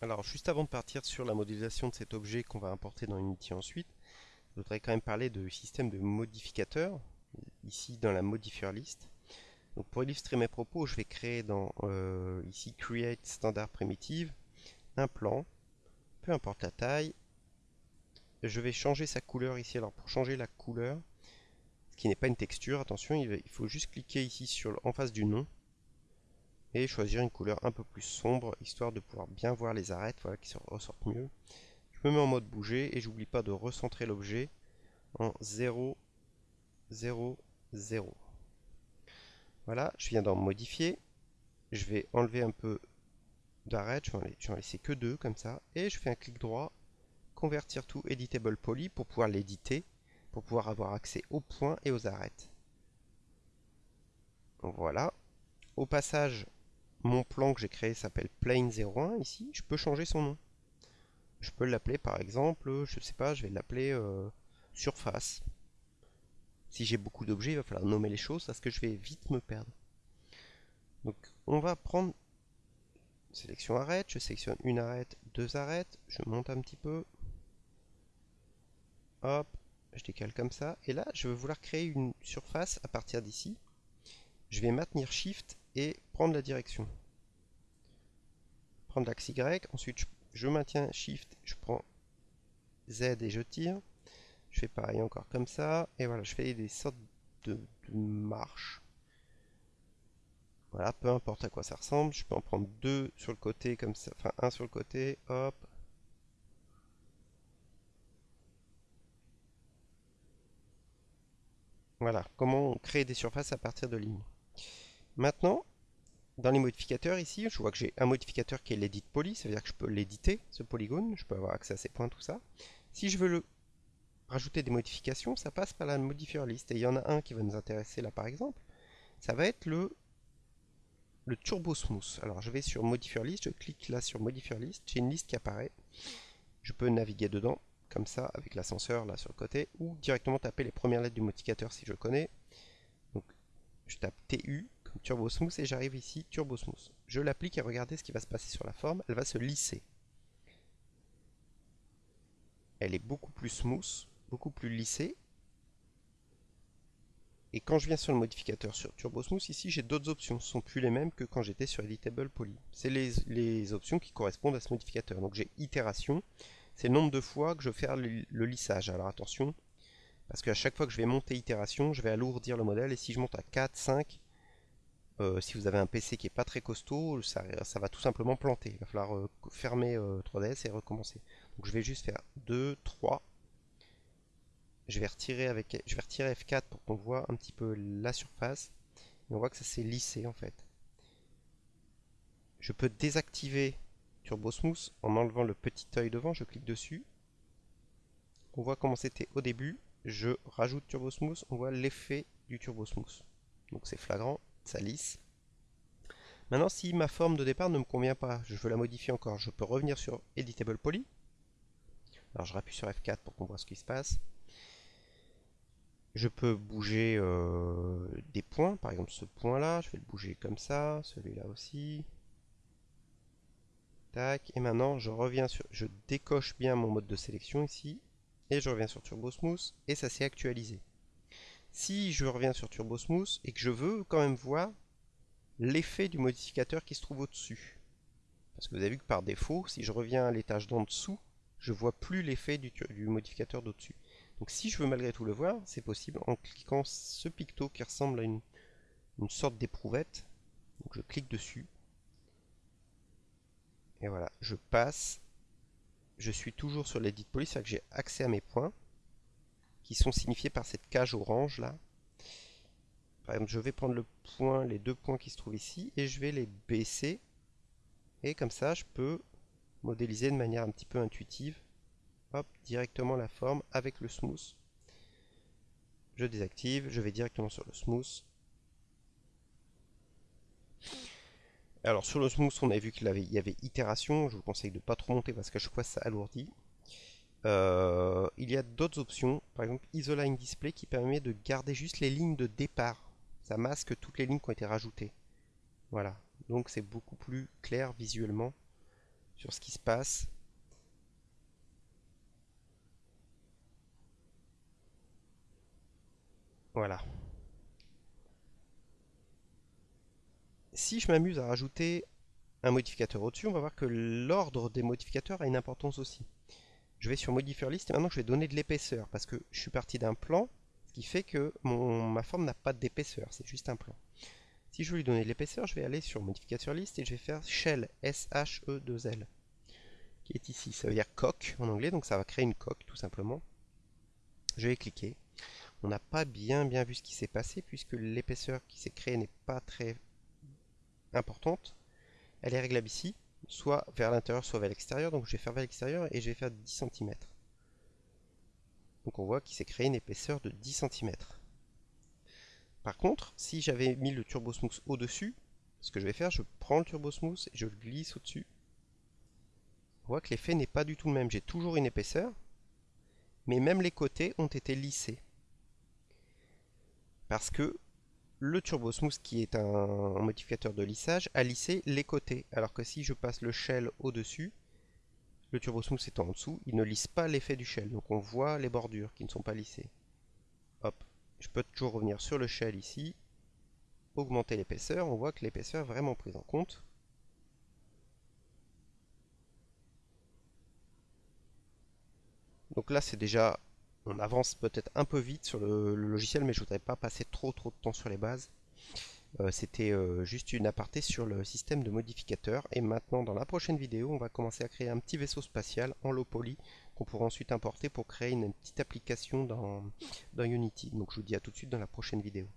Alors, juste avant de partir sur la modélisation de cet objet qu'on va importer dans Unity ensuite, je voudrais quand même parler de système de modificateurs, ici dans la modifier list. Donc pour illustrer mes propos, je vais créer dans euh, ici Create Standard Primitive un plan, peu importe la taille. Je vais changer sa couleur ici. Alors pour changer la couleur, ce qui n'est pas une texture, attention, il faut juste cliquer ici sur en face du nom et choisir une couleur un peu plus sombre histoire de pouvoir bien voir les arêtes voilà, qui se ressortent mieux. Je me mets en mode bouger et j'oublie pas de recentrer l'objet en 0, 0, 0. Voilà, je viens d'en modifier. Je vais enlever un peu d'arêtes, je vais en laisser que deux comme ça. Et je fais un clic droit, convertir tout editable poly pour pouvoir l'éditer, pour pouvoir avoir accès aux points et aux arêtes. Voilà. Au passage, mon plan que j'ai créé s'appelle plane 01 ici, je peux changer son nom. Je peux l'appeler par exemple, je sais pas, je vais l'appeler euh, surface. Si j'ai beaucoup d'objets, il va falloir nommer les choses parce que je vais vite me perdre. Donc on va prendre sélection arrête, je sélectionne une arête, deux arêtes, je monte un petit peu. Hop, je décale comme ça. Et là, je vais vouloir créer une surface à partir d'ici. Je vais maintenir Shift et prendre la direction. Prendre l'axe Y, ensuite je, maintiens Shift, je prends Z et je tire. Je fais pareil encore comme ça, et voilà, je fais des sortes de, marches. Voilà, peu importe à quoi ça ressemble, je peux en prendre deux sur le côté comme ça, enfin un sur le côté, hop. Voilà, comment on crée des surfaces à partir de lignes. Maintenant, dans les modificateurs ici, je vois que j'ai un modificateur qui est l'edit poly, ça veut dire que je peux l'éditer, ce polygone, je peux avoir accès à ces points, tout ça. Si je veux rajouter des modifications, ça passe par la modifier list. Et il y en a un qui va nous intéresser là par exemple, ça va être le, le Turbo Smooth. Alors je vais sur modifier list, je clique là sur modifier list, j'ai une liste qui apparaît. Je peux naviguer dedans, comme ça, avec l'ascenseur là sur le côté, ou directement taper les premières lettres du modificateur si je connais. Donc je tape TU, Turbo Smooth et j'arrive ici Turbo Smooth. Je l'applique et regardez ce qui va se passer sur la forme, elle va se lisser. Elle est beaucoup plus smooth, beaucoup plus lissée. Et quand je viens sur le modificateur sur Turbo Smooth, ici j'ai d'autres options. Ce ne sont plus les mêmes que quand j'étais sur Editable Poly. C'est les, options qui correspondent à ce modificateur. Donc j'ai itération, c'est le nombre de fois que je vais faire le, le lissage. Alors attention, parce qu'à chaque fois que je vais monter itération, je vais alourdir le modèle. Et si je monte à 4, 5, euh, si vous avez un PC qui est pas très costaud, ça, va tout simplement planter. Il va falloir euh, fermer 3ds euh, et recommencer. Donc je vais juste faire 2, 3. Je vais retirer avec, je vais retirer F4 pour qu'on voit un petit peu la surface. Et on voit que ça s'est lissé en fait. Je peux désactiver Turbo Smooth en enlevant le petit œil devant. Je clique dessus. On voit comment c'était au début. Je rajoute Turbo Smooth. On voit l'effet du Turbo Smooth. Donc c'est flagrant ça lisse. Maintenant, si ma forme de départ ne me convient pas, je veux la modifier encore, je peux revenir sur Editable Poly. Alors je rappuie sur F4 pour qu'on voit ce qui se passe. Je peux bouger euh, des points, par exemple ce point-là, je vais le bouger comme ça, celui-là aussi. Tac, et maintenant je reviens sur, je décoche bien mon mode de sélection ici, et je reviens sur Turbo Smooth, et ça s'est actualisé. Si je reviens sur Turbo Smooth et que je veux quand même voir l'effet du modificateur qui se trouve au-dessus. Parce que vous avez vu que par défaut, si je reviens à l'étage d'en dessous, je vois plus l'effet du, modificateur d'au-dessus. Donc si je veux malgré tout le voir, c'est possible en cliquant ce picto qui ressemble à une, sorte d'éprouvette. Donc je clique dessus. Et voilà, je passe. Je suis toujours sur l'edit police, c'est que j'ai accès à mes points qui sont signifiés par cette cage orange là. Par exemple, je vais prendre les deux points qui se trouvent ici, et je vais les baisser. Et comme ça, je peux modéliser de manière un petit peu intuitive. Directement la forme avec le smooth. Je désactive, je vais directement sur le smooth. Alors sur le smooth, on a vu qu'il y avait itération. Je vous conseille de ne pas trop monter parce qu'à chaque fois ça alourdit. Euh, il y a d'autres options, par exemple Isoline Display qui permet de garder juste les lignes de départ. Ça masque toutes les lignes qui ont été rajoutées. Voilà, donc c'est beaucoup plus clair visuellement sur ce qui se passe. Voilà. Si je m'amuse à rajouter un modificateur au-dessus, on va voir que l'ordre des modificateurs a une importance aussi. Je vais sur Modifier List et maintenant je vais donner de l'épaisseur parce que je suis parti d'un plan, ce qui fait que ma forme n'a pas d'épaisseur, c'est juste un plan. Si je veux lui donner de l'épaisseur, je vais aller sur Modificateur List et je vais faire Shell, S-H-E-2-L, qui est ici. Ça veut dire coque en anglais, donc ça va créer une coque tout simplement. Je vais cliquer. On n'a pas bien bien vu ce qui s'est passé puisque l'épaisseur qui s'est créée n'est pas très importante. Elle est réglable ici, soit vers l'intérieur, soit vers l'extérieur. Donc je vais faire vers l'extérieur et je vais faire 10 cm. Donc on voit qu'il s'est créé une épaisseur de 10 cm. Par contre, si j'avais mis le Turbo Smooth au-dessus, ce que je vais faire, je prends le Turbo Smooth et je le glisse au-dessus. On voit que l'effet n'est pas du tout le même. J'ai toujours une épaisseur, mais même les côtés ont été lissés. Parce que le Turbo Smooth, qui est un modificateur de lissage, a lissé les côtés. Alors que si je passe le shell au-dessus, le Turbo Smooth étant en dessous, il ne lisse pas l'effet du shell. Donc on voit les bordures qui ne sont pas lissées. Hop, je peux toujours revenir sur le shell ici, augmenter l'épaisseur. On voit que l'épaisseur est vraiment prise en compte. Donc là, c'est déjà on avance peut-être un peu vite sur le, logiciel, mais je voudrais pas passer trop trop de temps sur les bases. Euh, c'était euh, juste une aparté sur le système de modificateurs. Et maintenant, dans la prochaine vidéo, on va commencer à créer un petit vaisseau spatial en low poly qu'on pourra ensuite importer pour créer une petite application dans Unity. Donc je vous dis à tout de suite dans la prochaine vidéo.